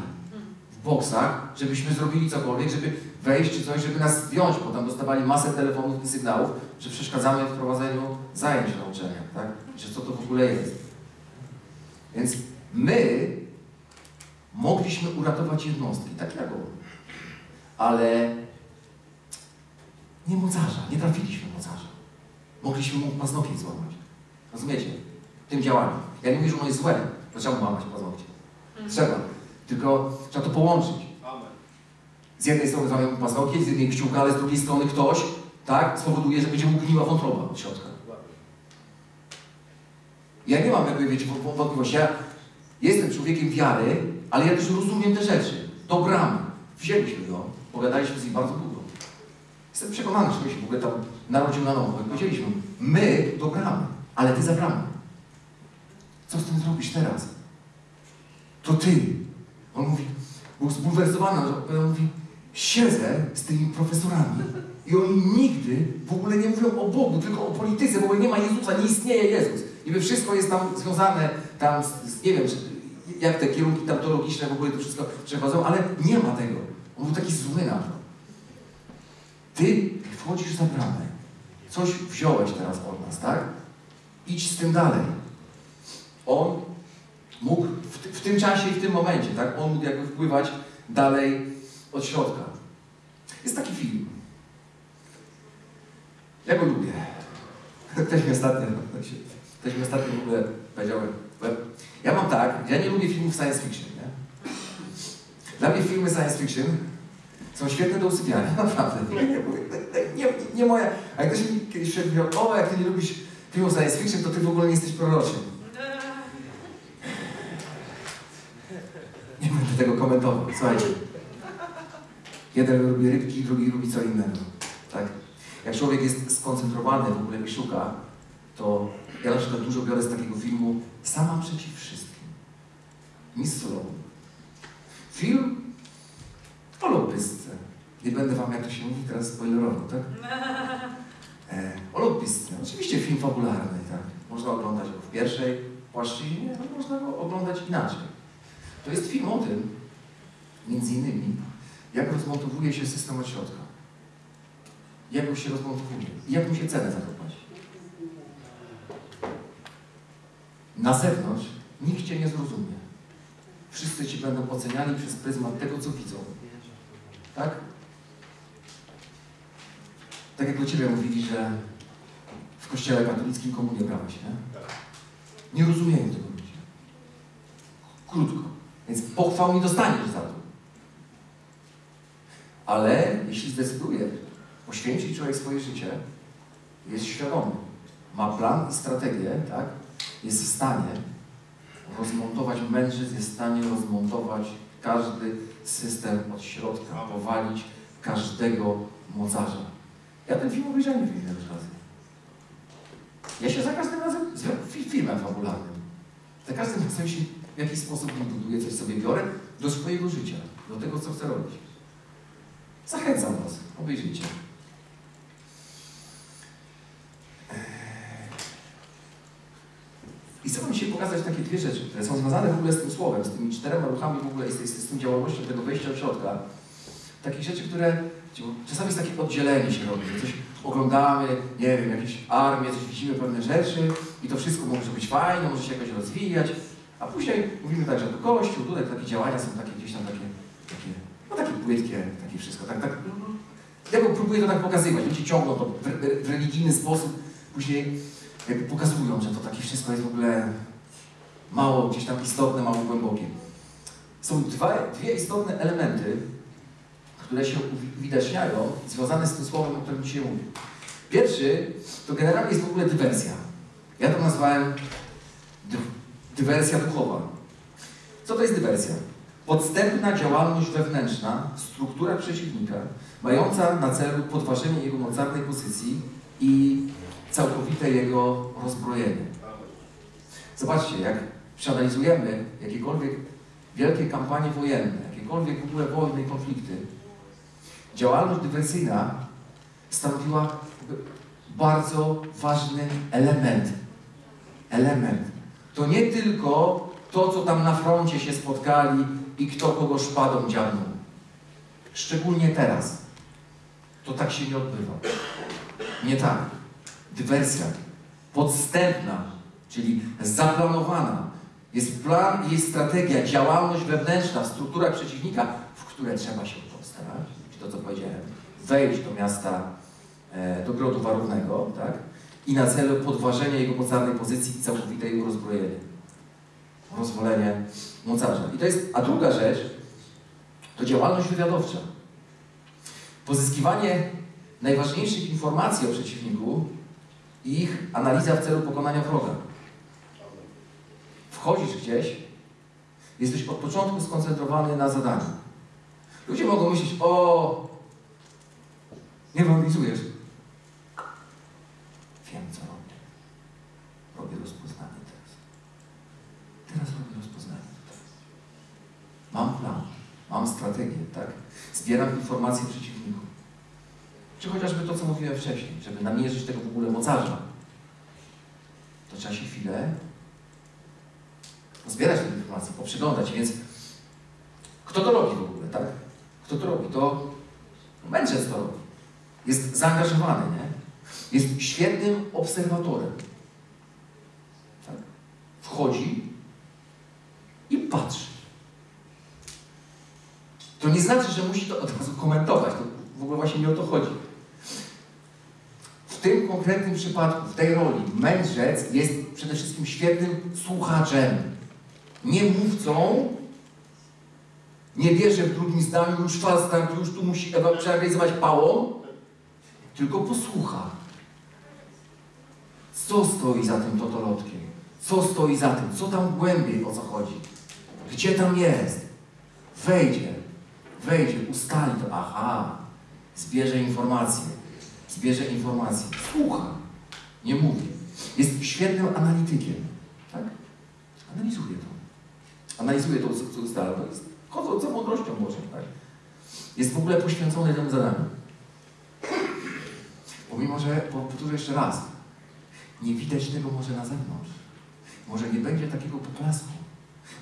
w boksach, żebyśmy zrobili cokolwiek, żeby wejść czy coś, żeby nas zdjąć, bo tam dostawali masę telefonów i sygnałów, że przeszkadzamy w prowadzeniu zajęć na uczelniach, tak? Że co to w ogóle jest. Więc my mogliśmy uratować jednostki, tak jak on. Ale nie mocarza, nie trafiliśmy mocarza. Mogliśmy mu paznokieć złamać. Rozumiecie? Tym działaniu. Ja nie mówię, że ono jest złe, to trzeba mu łamać paznokcie. Trzeba. Tylko trzeba to połączyć. Z jednej strony złamiemy paznokieć, z jednej kciuka, ale z drugiej strony ktoś, tak, spowoduje, że będzie mu gniła wątroba od środka. Ja nie mam jakby, wiecie, wątpliwości. Ja jestem człowiekiem wiary, ale ja też rozumiem te rzeczy. Do bramy. Wzięliśmy go, pogadaliśmy z nim bardzo długo. Jestem przekonany, że się w ogóle tam narodził na nowo. Powiedzieliśmy, my do bramy, ale ty za bramę. Co z tym zrobisz teraz? To ty. On mówi, był zbulwersowany, że on mówi, siedzę z tymi profesorami i oni nigdy w ogóle nie mówią o Bogu, tylko o polityce, ogóle nie ma Jezusa, nie istnieje Jezus. I wszystko jest tam związane tam z, z nie wiem, jak te kierunki tam teologiczne w ogóle to wszystko przechodzą, ale nie ma tego. On był taki zły na to. Ty wchodzisz za bramę. Coś wziąłeś teraz od nas, tak? Idź z tym dalej. On mógł w, w tym czasie i w tym momencie, tak? On mógł jakby wpływać dalej od środka. Jest taki film. Ja go lubię. Ktoś mi ostatnio, ktoś mi ostatnio w ogóle powiedział, ja mam tak, ja nie lubię filmów science fiction, nie? Dla mnie filmy science fiction są świetne do usypiania, naprawdę. Nie, nie, nie moja. A jak ktoś mi kiedyś powiedział, o, jak ty nie lubisz filmów science fiction, to ty w ogóle nie jesteś proroczym. Nie będę tego komentował. Słuchajcie. Jeden lubi rybki, drugi lubi co innego. Tak? Jak człowiek jest skoncentrowany w ogóle i szuka, to ja na przykład dużo biorę z takiego filmu Sama przeciw wszystkim. Miss Sloan. Film o lobbystce. Nie będę wam, jak to się mówi, teraz spoilerował, tak? E, o lobbystce. Oczywiście film fabularny, tak? Można oglądać go w pierwszej płaszczyźnie, a można go oglądać inaczej. To jest film o tym, między innymi, jak rozmontowuje się system od środka. Jak on się rozmontowuje i jak mu się cenę zakopać. Na zewnątrz nikt Cię nie zrozumie. Wszyscy Ci będą oceniali przez pryzmat tego, co widzą. Tak? Tak jak do Ciebie mówili, że w kościele katolickim komunię brałeś, nie? Nie rozumieją tego ludzie. Krótko. Więc pochwał nie dostaniesz za to. Ale jeśli zdecyduje poświęcić człowiek swoje życie, jest świadomy, ma plan i strategię, tak? Jest w stanie rozmontować, mężczyzn jest w stanie rozmontować każdy system od środka, powalić każdego mocarza. Ja ten film obejrzałem wiele razy. Ja się za każdym razem, z filmem fabularnym, za każdym razem się w jakiś sposób buduję, coś sobie biorę do swojego życia, do tego, co chcę robić. Zachęcam Was, obejrzyjcie. I chcę Wam dzisiaj pokazać takie dwie rzeczy, które są związane w ogóle z tym słowem, z tymi czterema ruchami w ogóle i z, z, z tym działalnością tego wejścia do środka. Takich rzeczy, które czasami jest takie oddzielenie się robi, że coś oglądamy, nie wiem, jakieś armię, coś widzimy, pewne rzeczy i to wszystko może być fajne, może się jakoś rozwijać, a później mówimy tak, że to Kościół, tutaj takie działania są takie gdzieś tam takie, takie no takie płytkie, takie wszystko, tak, tak. Ja próbuję to tak pokazywać, ludzie ciągną to w, w religijny sposób, później pokazują, że to takie wszystko jest w ogóle mało gdzieś tam istotne, mało głębokie. Są dwa, dwie istotne elementy, które się uwidaczniają, związane z tym słowem, o którym dzisiaj mówię. Pierwszy to generalnie jest w ogóle dywersja. Ja to nazwałem dywersja duchowa. Co to jest dywersja? Podstępna działalność wewnętrzna struktura przeciwnika, mająca na celu podważenie jego mocarnej pozycji i całkowite jego rozbrojenie. Zobaczcie, jak przeanalizujemy jakiekolwiek wielkie kampanie wojenne, jakiekolwiek w ogóle wojny i konflikty, działalność dywersyjna stanowiła bardzo ważny element. Element. To nie tylko to, co tam na froncie się spotkali i kto kogo szpadą dziabnął. Szczególnie teraz. To tak się nie odbywa. Nie tak dywersja podstępna, czyli zaplanowana. Jest plan jest strategia, działalność wewnętrzna w strukturach przeciwnika, w które trzeba się postarać, to co powiedziałem, wejść do miasta, e, do grodu warownego, tak? I na celu podważenia jego mocarnej pozycji i całkowite jego rozbrojenie. Rozwolenie mocarza. I to jest, a druga rzecz, to działalność wywiadowcza. Pozyskiwanie najważniejszych informacji o przeciwniku i ich analiza w celu pokonania wroga. Wchodzisz gdzieś, jesteś od początku skoncentrowany na zadaniu. Ludzie mogą myśleć, o, nie realizujesz. Wiem, co robię. Robię rozpoznanie teraz. Teraz robię rozpoznanie tutaj. Mam plan, mam strategię, tak? Zbieram informacje przeciwników. Czy chociażby to, co mówiłem wcześniej, żeby namierzyć tego w ogóle mocarza, to trzeba się chwilę zbierać te informacje, poprzyglądać. Więc kto to robi w ogóle, tak? Kto to robi? To mędrzec to robi. Jest zaangażowany, nie? Jest świetnym obserwatorem. Tak? Wchodzi i patrzy. To nie znaczy, że musi to od razu komentować. To w ogóle właśnie nie o to chodzi w tym konkretnym przypadku, w tej roli, mędrzec jest przede wszystkim świetnym słuchaczem. Nie mówcą, nie bierze w drugim zdaniu, już falstart, już tu musi przerealizować pałą, tylko posłucha. Co stoi za tym totolotkiem? Co stoi za tym? Co tam głębiej, o co chodzi? Gdzie tam jest? Wejdzie, wejdzie, ustali to. Aha, zbierze informacje zbierze informacje, słucha, nie mówi. Jest świetnym analitykiem. Tak? Analizuje to. Analizuje to, co ustala. To jest chodząca mądrością Bożą. Tak? Jest w ogóle poświęcony temu zadaniu. Pomimo, że, powtórzę jeszcze raz, nie widać tego może na zewnątrz. Może nie będzie takiego poklasku.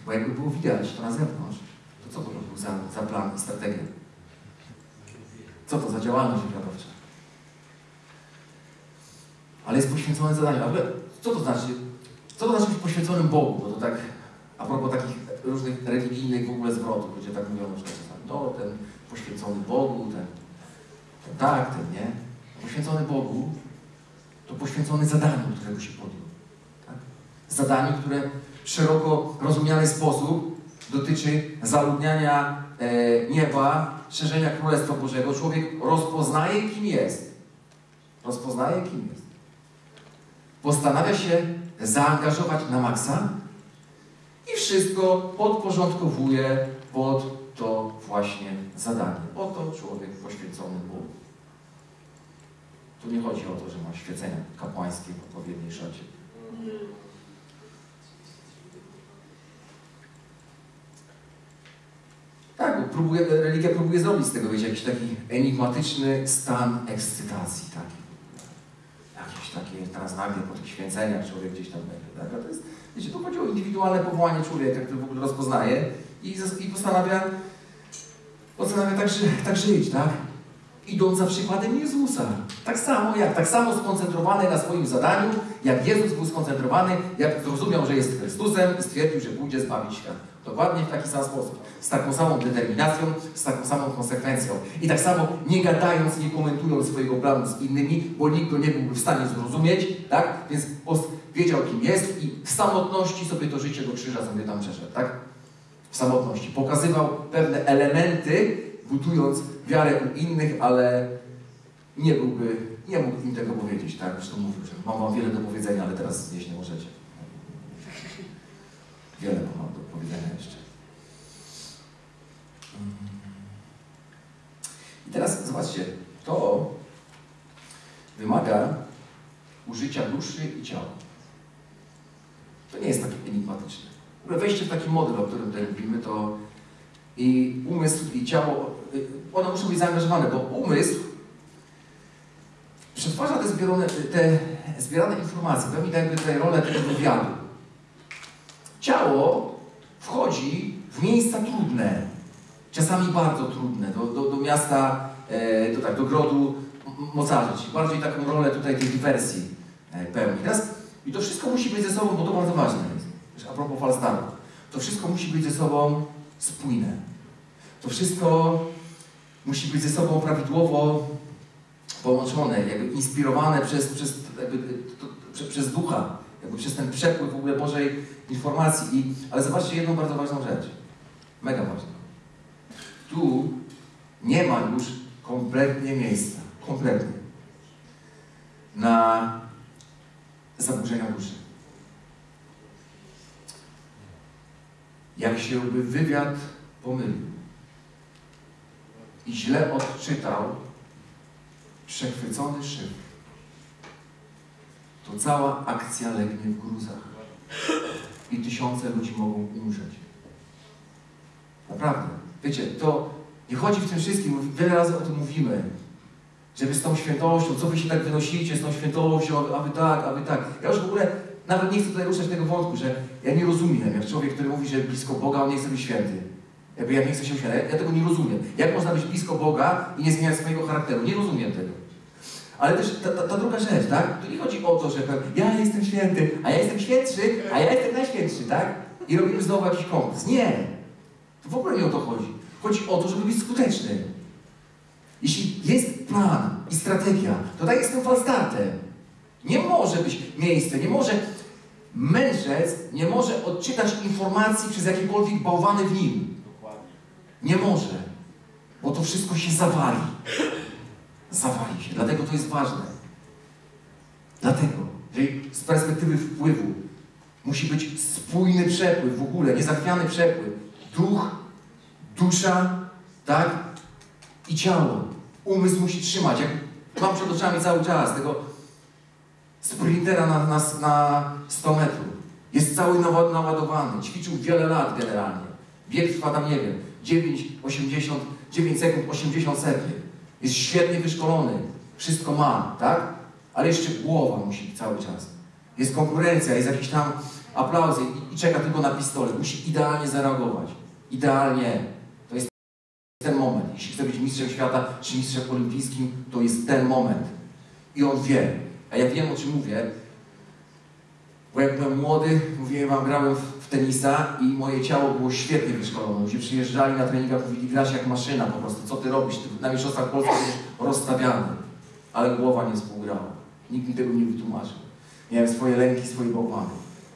Bo jakby było widać to na zewnątrz, to co to był za, za plan i strategia? Co to za działalność wywiadowcza? ale jest poświęcony zadaniu. Ale co to znaczy? Co to znaczy być poświęconym Bogu? Bo to tak, a propos takich różnych religijnych w ogóle zwrotów, ludzie tak mówią, że czasami to, ten poświęcony Bogu, ten, ten tak, ten nie. Poświęcony Bogu to poświęcony zadaniu, którego się podjął. Tak? Zadaniu, które w szeroko rozumiany sposób dotyczy zaludniania e, nieba, szerzenia Królestwa Bożego, człowiek rozpoznaje, kim jest. Rozpoznaje, kim jest. Postanawia się zaangażować na maksa i wszystko podporządkowuje pod to właśnie zadanie. Oto człowiek poświęcony Bogu. Tu nie chodzi o to, że ma świecenia kapłańskie w odpowiedniej szacie. Tak, próbuje, religia próbuje zrobić z tego, wiecie, jakiś taki enigmatyczny stan ekscytacji, taki. Jakieś takie, teraz nagle po tych święceniach człowiek gdzieś tam będzie, tak? A to jest, wiecie, tu chodzi o indywidualne powołanie człowieka, który w ogóle rozpoznaje i, i postanawia, postanawia tak, ży, tak żyć, tak? Idąc za przykładem Jezusa. Tak samo jak, tak samo skoncentrowany na swoim zadaniu, jak Jezus był skoncentrowany, jak zrozumiał, że jest Chrystusem i stwierdził, że pójdzie zbawić świat. Dokładnie w taki sam sposób. Z taką samą determinacją, z taką samą konsekwencją. I tak samo nie gadając, nie komentując swojego planu z innymi, bo nikt go nie byłby w stanie zrozumieć, tak? Więc wiedział, kim jest i w samotności sobie to życie do krzyża sobie tam przeszedł, tak? W samotności. Pokazywał pewne elementy, budując wiarę u innych, ale nie byłby, nie mógł im tego powiedzieć, tak? Zresztą mówił, że mam wam wiele do powiedzenia, ale teraz znieść nie możecie. Wiele mam do powiedzenia jeszcze. I teraz zobaczcie, to wymaga użycia duszy i ciała. To nie jest takie enigmatyczne. Wejście w taki model, o którym tutaj mówimy, to i umysł i ciało, y, one muszą być zaangażowane, bo umysł przetwarza te zbierane, te zbierane informacje, pełni jakby tutaj rolę tego wywiadu. Ciało wchodzi w miejsca trudne, czasami bardzo trudne, do, do, do miasta, e, do, tak, do grodu mocarzy, bardziej taką rolę tutaj tej dywersji e, pełni. Teraz, I to wszystko musi być ze sobą, bo to bardzo ważne jest, a propos Falstaffu, to wszystko musi być ze sobą spójne. To wszystko musi być ze sobą prawidłowo połączone, jakby inspirowane przez, przez, jakby, to, prze, przez ducha, jakby przez ten przepływ w ogóle Bożej informacji. I, ale zobaczcie jedną bardzo ważną rzecz, mega ważną. Tu nie ma już kompletnie miejsca, kompletnie, na zaburzenia duszy. Jak się by wywiad pomylił i źle odczytał przechwycony szyb, to cała akcja legnie w gruzach i tysiące ludzi mogą umrzeć. Naprawdę. Wiecie, to nie chodzi w tym wszystkim, wiele razy o tym mówimy, żeby z tą świętością, co wy się tak wynosicie z tą świętością, aby tak, aby tak. Ja już w ogóle nawet nie chcę tutaj ruszać tego wątku, że ja nie rozumiem, jak człowiek, który mówi, że blisko Boga, on nie chce być święty. Jakby ja nie chcę się święty. Ja, tego nie rozumiem. Jak można być blisko Boga i nie zmieniać swojego charakteru? Nie rozumiem tego. Ale też ta, ta, ta druga rzecz, tak? Tu nie chodzi o to, że ja jestem święty, a ja jestem świętszy, a ja jestem najświętszy, tak? I robimy znowu jakiś konkurs. Nie! To w ogóle nie o to chodzi. Chodzi o to, żeby być skutecznym. Jeśli jest plan i strategia, to tak jest tym falstartem. Nie może być miejsce, nie może mędrzec nie może odczytać informacji przez jakiekolwiek bałwany w nim. Nie może, bo to wszystko się zawali. Zawali się, dlatego to jest ważne. Dlatego, że z perspektywy wpływu musi być spójny przepływ w ogóle, niezachwiany przepływ. Duch, dusza, tak? I ciało. Umysł musi trzymać. Jak mam przed oczami cały czas tego sprintera na, na, na 100 metrów. Jest cały naładowany. Ćwiczył wiele lat generalnie. Bieg trwa tam, nie wiem, 9, 80, 9 sekund, 80 sekund. Jest świetnie wyszkolony. Wszystko ma, tak? Ale jeszcze głowa musi cały czas. Jest konkurencja, jest jakiś tam aplauz i, i czeka tylko na pistolet. Musi idealnie zareagować. Idealnie. To jest ten moment. Jeśli chce być mistrzem świata czy mistrzem olimpijskim, to jest ten moment. I on wie. A ja wiem, o czym mówię. Bo jak byłem młody, mówiłem wam, grałem w, tenisa i moje ciało było świetnie wyszkolone. Ludzie przyjeżdżali na treningach, mówili, grasz jak maszyna po prostu. Co ty robisz? Ty na mistrzostwach Polski jesteś rozstawiany. Ale głowa nie współgrała. Nikt mi tego nie wytłumaczył. Miałem swoje lęki, swoje bałwany.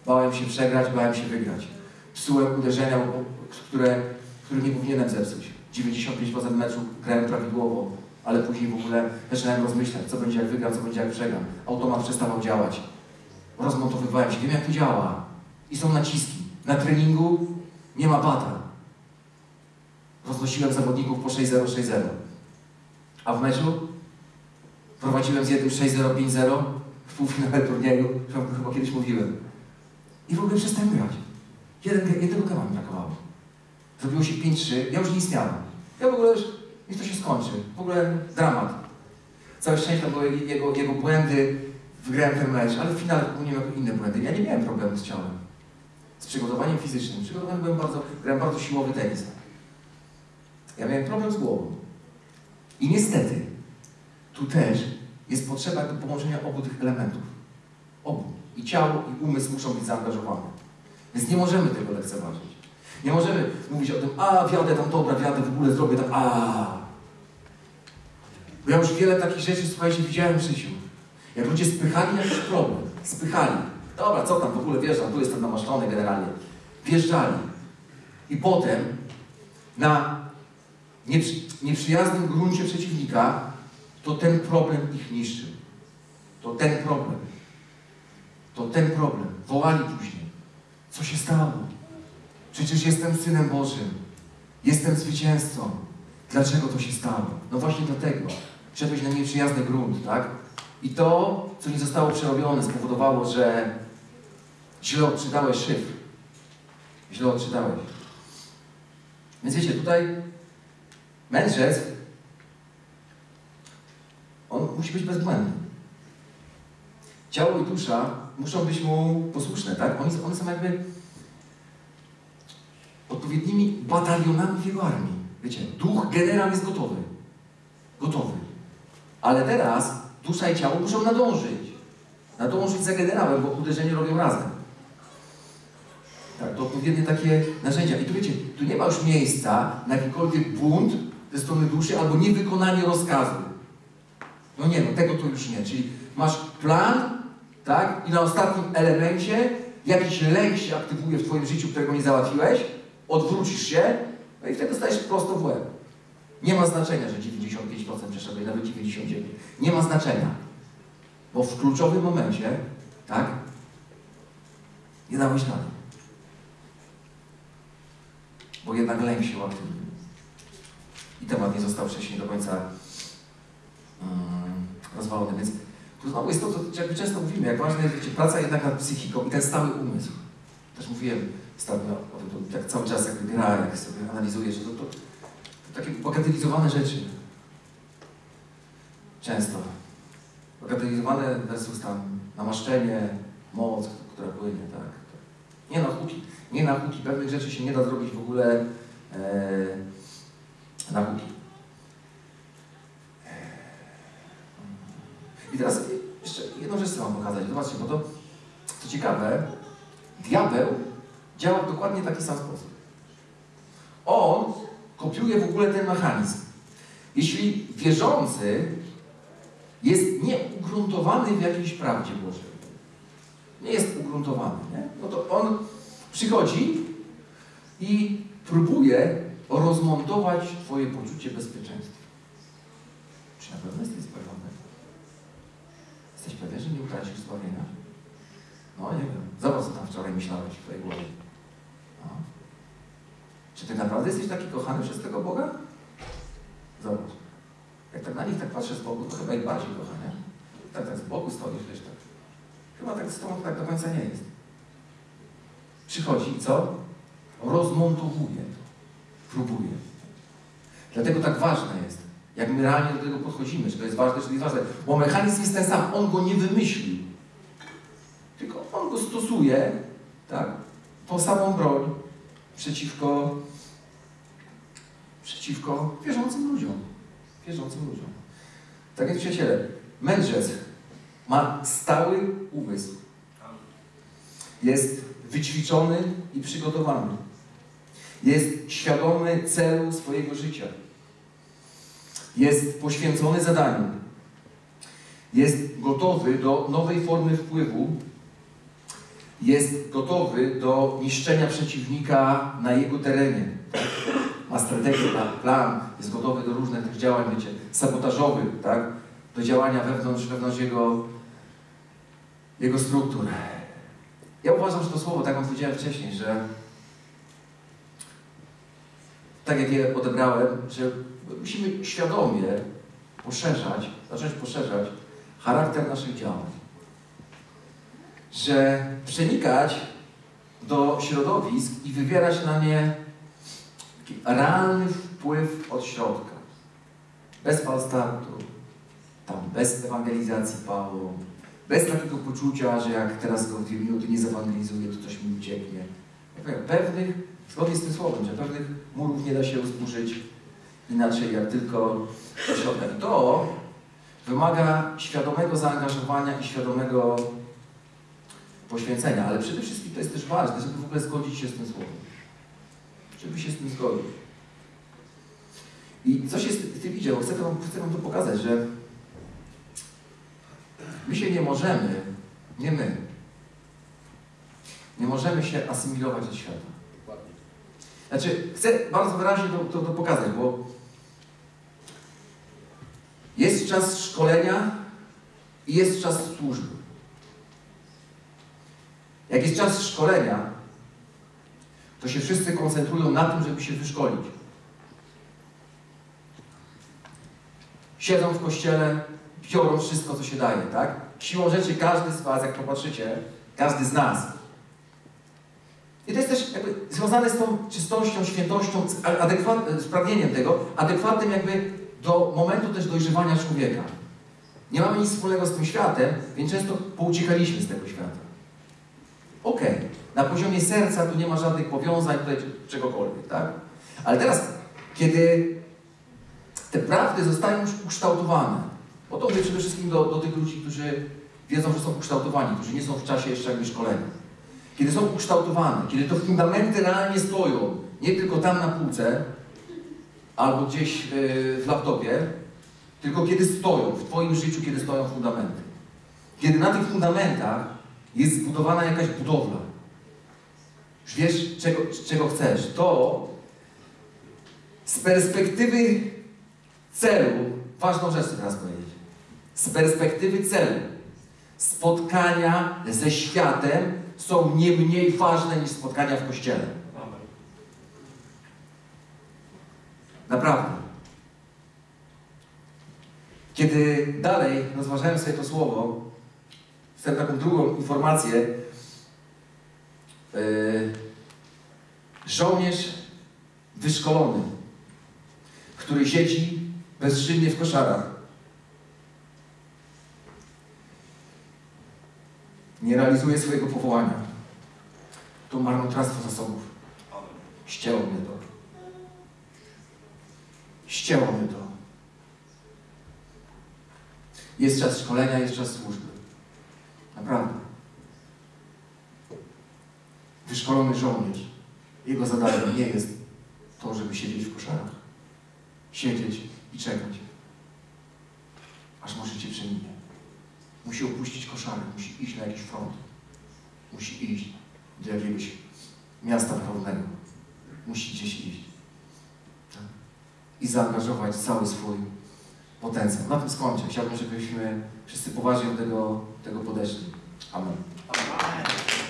Bałem się przegrać, bałem się wygrać. psułem uderzenia, które, które nie powinienem zepsuć. 95% meczu grałem prawidłowo, ale później w ogóle zaczynałem rozmyślać, co będzie jak wygram, co będzie jak przegram. Automat przestawał działać. Rozmontowywałem się, wiem jak to działa. I są naciski. Na treningu nie ma bata. Roznosiłem zawodników po 6-0, 6-0. A w meczu prowadziłem z jednym 6-0, 5-0 w półfinale turnieju, chyba- kiedyś mówiłem. I w ogóle przestałem grać. Jeden, jednego gama mi brakowało. Zrobiło się 5-3, ja już nie istniałem. Ja w ogóle już, niech to się skończy. W ogóle dramat. Całe szczęście były jego, jego błędy, wygrałem ten mecz, ale w finale popełniłem inne błędy. Ja nie miałem problemu z ciałem. Z przygotowaniem fizycznym. Przygotowany byłem bardzo, grałem bardzo siłowy tenis. Ja miałem problem z głową. I niestety, tu też jest potrzeba do połączenia obu tych elementów. Obu. I ciało, i umysł muszą być zaangażowane. Więc nie możemy tego lekceważyć. Nie możemy mówić o tym, a wjadę tam dobra, wjadę w ogóle, zrobię tam, a. Bo ja już wiele takich rzeczy, słuchajcie, widziałem w życiu. Jak ludzie spychali jakiś problem, spychali. Dobra, co tam w ogóle wjeżdżam, tu jestem namaszczony generalnie. Wjeżdżali. I potem na nieprzy, nieprzyjaznym gruncie przeciwnika, to ten problem ich niszczył. To ten problem. To ten problem. Wołali później. Co się stało? Przecież jestem Synem Bożym. Jestem zwycięzcą. Dlaczego to się stało? No właśnie dlatego. Wszedłeś na nieprzyjazny grunt, tak? I to, co nie zostało przerobione, spowodowało, że źle odczytałeś szyfr. Źle odczytałeś. Więc wiecie, tutaj mędrzec, on musi być bezbłędny. Ciało i dusza muszą być mu posłuszne, tak? Oni, one są jakby odpowiednimi batalionami w jego armii. Wiecie, duch, generał jest gotowy. Gotowy. Ale teraz dusza i ciało muszą nadążyć. Nadążyć za generałem, bo uderzenie robią razem. Tak, to odpowiednie takie narzędzia. I tu wiecie, tu nie ma już miejsca na jakikolwiek bunt ze strony duszy albo niewykonanie rozkazu. No nie, no tego to już nie. Czyli masz plan, tak? I na ostatnim elemencie jakiś lęk się aktywuje w Twoim życiu, którego nie załatwiłeś, odwrócisz się, no i wtedy stajesz prosto w łeb. Nie ma znaczenia, że 95% przeszedłeś, nawet 99%. Nie ma znaczenia. Bo w kluczowym momencie, tak? Nie dałeś rady. Bo jednak lęk się uaktywnił. I temat nie został wcześniej do końca mm, rozwalony. Więc tu znowu jest to, co często mówimy, jak ważna jest wiecie, praca jednak nad psychiką i ten stały umysł. Też mówiłem ostatnio tak cały czas jakby gra, jak sobie że to, to, to takie bagatelizowane rzeczy. Często. Bagatelizowane versus tam namaszczenie, moc, która płynie, tak. Nie na huki. Nie na huki. Pewnych rzeczy się nie da zrobić w ogóle e, na huki. I teraz jeszcze jedną rzecz chcę Wam pokazać. Zobaczcie, bo to, co ciekawe, diabeł działa w dokładnie taki sam sposób. On kopiuje w ogóle ten mechanizm. Jeśli wierzący jest nieugruntowany w jakiejś prawdzie Bożej, nie jest ugruntowany, nie? no to on przychodzi i próbuje rozmontować Twoje poczucie bezpieczeństwa. Czy na pewno jesteś zbawiony? Jesteś pewien, że nie utracisz zbawienia? No nie wiem. Zobacz, co tam wczoraj myślałeś w Twojej głowie. Czy Ty naprawdę jesteś taki kochany przez tego Boga? Zobacz. Jak tak na nich tak patrzę z boku, to chyba ich bardziej kocha, nie? Tak, tak z boku stoisz, wiesz, tak. Chyba tak z tobą tak do końca nie jest. Przychodzi i co? Rozmontowuje to. Próbuje. Dlatego tak ważne jest, jak my realnie do tego podchodzimy, czy to jest ważne, czy to jest ważne. Bo mechanizm jest ten sam, on go nie wymyślił. Tylko on go stosuje, tak? Tą samą broń przeciwko, przeciwko wierzącym ludziom. Wierzącym ludziom. Tak więc przyjaciele, mędrzec ma stały umysł. Jest wyćwiczony i przygotowany. Jest świadomy celu swojego życia. Jest poświęcony zadaniu. Jest gotowy do nowej formy wpływu. Jest gotowy do niszczenia przeciwnika na jego terenie. Ma strategię, ma plan, jest gotowy do różnych tych działań, wiecie, sabotażowych, tak? do działania wewnątrz, wewnątrz jego, jego struktur. Ja uważam, że to słowo, tak jak powiedziałem wcześniej, że tak jak je odebrałem, że musimy świadomie poszerzać, zacząć poszerzać charakter naszych działań. Że przenikać do środowisk i wywierać na nie taki realny wpływ od środka. Bez falstartu, tam bez ewangelizacji Pawła, bez takiego poczucia, że jak teraz go w dwie minuty nie zewangelizuję, to coś mi ucieknie. Ja powiem, pewnych, zgodnie z tym słowem, że pewnych murów nie da się zburzyć inaczej jak tylko do środka. To wymaga świadomego zaangażowania i świadomego poświęcenia, ale przede wszystkim to jest też ważne, żeby w ogóle zgodzić się z tym słowem. Żeby się z tym zgodzić. I co się z tym idzie? Chcę chcę wam to pokazać, że my się nie możemy, nie my, nie możemy się asymilować do świata. Znaczy, chcę bardzo wyraźnie to, to, to pokazać, bo jest czas szkolenia i jest czas służby. Jak jest czas szkolenia, to się wszyscy koncentrują na tym, żeby się wyszkolić. Siedzą w kościele, biorą wszystko, co się daje, tak? Siłą rzeczy każdy z Was, jak popatrzycie, każdy z nas. I to jest też jakby związane z tą czystością, świętością, z adekwat- z pragnieniem tego, adekwatnym jakby do momentu też dojrzewania człowieka. Nie mamy nic wspólnego z tym światem, więc często pouciekaliśmy z tego świata. Okej, na poziomie serca tu nie ma żadnych powiązań, tutaj czegokolwiek, tak? Ale teraz, kiedy te prawdy zostają już ukształtowane, bo to mówię przede wszystkim do, do tych ludzi, którzy wiedzą, że są ukształtowani, którzy nie są w czasie jeszcze jakby szkolenia. Kiedy są ukształtowane, kiedy to fundamenty realnie stoją, nie tylko tam na półce, albo gdzieś yy, w laptopie, tylko kiedy stoją, w Twoim życiu, kiedy stoją fundamenty. Kiedy na tych fundamentach jest zbudowana jakaś budowla. Już wiesz, czego, czego chcesz. To z perspektywy celu, ważną rzecz chcę teraz powiedzieć, z perspektywy celu spotkania ze światem są nie mniej ważne niż spotkania w kościele. Naprawdę. Kiedy dalej rozważałem sobie to słowo, chcę taką drugą informację. Yy, żołnierz wyszkolony, który siedzi bezczynnie w koszarach, nie realizuje swojego powołania. To marnotrawstwo zasobów. Ścięło mnie to. Ścięło mnie to. Jest czas szkolenia, jest czas służby. Naprawdę. Wyszkolony żołnierz. Jego zadaniem nie jest to, żeby siedzieć w koszarach. Siedzieć i czekać. Aż może cię przeminie. Musi opuścić koszary, musi iść na jakiś front. Musi iść do jakiegoś miasta pełnego. Musi gdzieś iść. Tak? I zaangażować cały swój potencjał. Na tym skończę. Chciałbym, żebyśmy wszyscy poważnie do tego, tego podeszli. Amen. Amen.